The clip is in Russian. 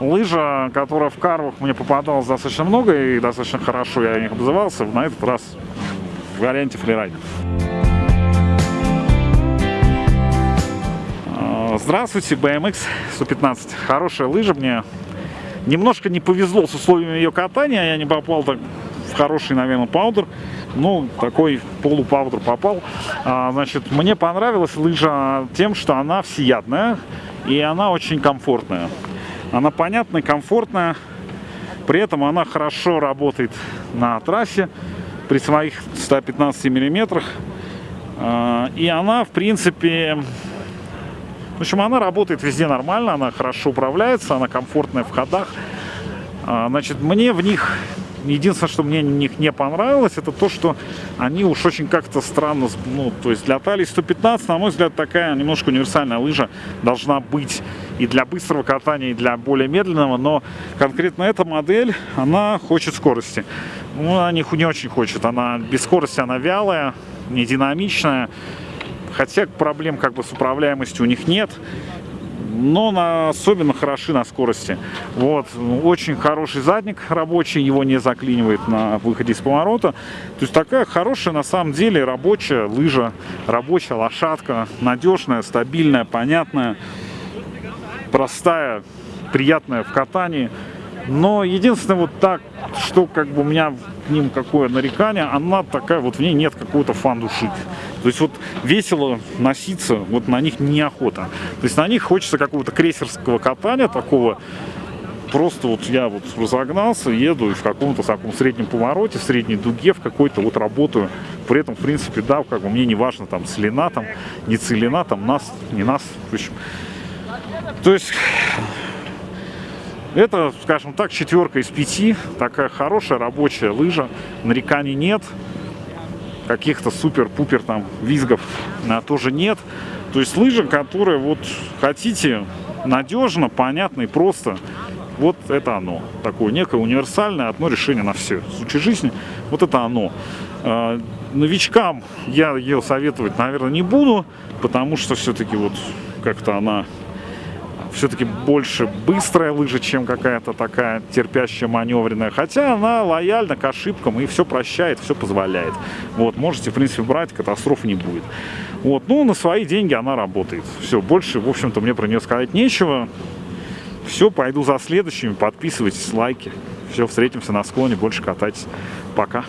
лыжа, которая в карвах мне попадалась достаточно много и достаточно хорошо я о них обзывался, на этот раз в варианте фрирайда. А, здравствуйте, BMX 115. Хорошая лыжа мне. Немножко не повезло с условиями ее катания, я не попал так в хороший, наверное, паудер. Ну, такой полупаудер попал. А, значит, мне понравилась лыжа тем, что она всеядная и она очень комфортная. Она понятная, комфортная, при этом она хорошо работает на трассе при своих 115 миллиметрах. А, и она, в принципе, в общем, она работает везде нормально, она хорошо управляется, она комфортная в ходах. А, значит, мне в них Единственное, что мне в них не понравилось, это то, что они уж очень как-то странно, ну, то есть для талии 115, на мой взгляд, такая немножко универсальная лыжа должна быть и для быстрого катания, и для более медленного, но конкретно эта модель, она хочет скорости. Ну, она не, не очень хочет, она без скорости, она вялая, не динамичная, хотя проблем как бы с управляемостью у них нет но на, особенно хороши на скорости. Вот, очень хороший задник рабочий, его не заклинивает на выходе из поворота. То есть такая хорошая, на самом деле, рабочая лыжа, рабочая лошадка, надежная, стабильная, понятная, простая, приятная в катании. Но единственное вот так, что как бы у меня к ним какое нарекание, она такая, вот в ней нет какого-то фан-души. То есть вот весело носиться, вот на них неохота. То есть на них хочется какого-то крейсерского катания такого, просто вот я вот разогнался, еду и в каком-то таком среднем повороте, в средней дуге, в какой-то вот работаю. При этом, в принципе, да, как бы мне не важно, там, целина, там, не целина, там, нас, не нас, в общем. То есть это, скажем так, четверка из пяти. Такая хорошая рабочая лыжа. Нареканий нет. Каких-то супер-пупер там визгов а, тоже нет. То есть лыжа, которая вот хотите надежно, понятно и просто. Вот это оно. Такое некое универсальное, одно решение на все. В случае жизни, вот это оно. А, новичкам я ее советовать, наверное, не буду, потому что все-таки вот как-то она все-таки больше быстрая лыжа, чем какая-то такая терпящая, маневренная. Хотя она лояльна к ошибкам и все прощает, все позволяет. Вот, можете, в принципе, брать, катастрофы не будет. Вот, ну, на свои деньги она работает. Все, больше, в общем-то, мне про нее сказать нечего. Все, пойду за следующими. Подписывайтесь, лайки. Все, встретимся на склоне, больше катайтесь. Пока.